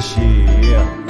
谢谢。